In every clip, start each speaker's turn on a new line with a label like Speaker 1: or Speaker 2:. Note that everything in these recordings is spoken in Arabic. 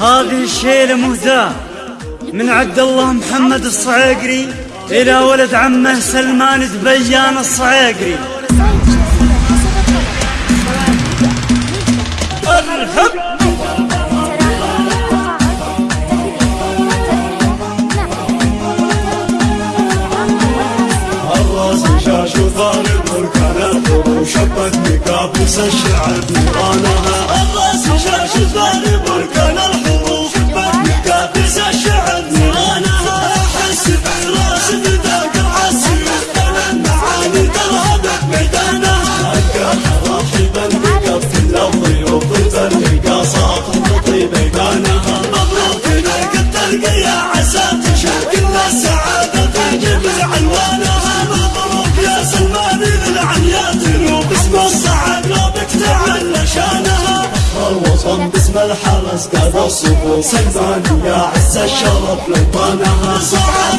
Speaker 1: هذه الشيلة مهداة من عبد الله محمد الصعيقري إلى ولد عمه سلمان دبيان الصعيقري. الحب
Speaker 2: وشبت بكابوس الشعر نيرانها الراس شاش وطالب مبروك لك الترقية عسى تشارك السعادة في جميع الوانها مبروك يا سلمان للعنيات وباسم الصعب لو بك تعلى شانها الوطن باسم الحرس قاد الصفوف. سلمان يا عز الشرف لوطانها صعب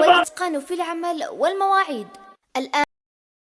Speaker 3: والإتقان في العمل والمواعيد. الآن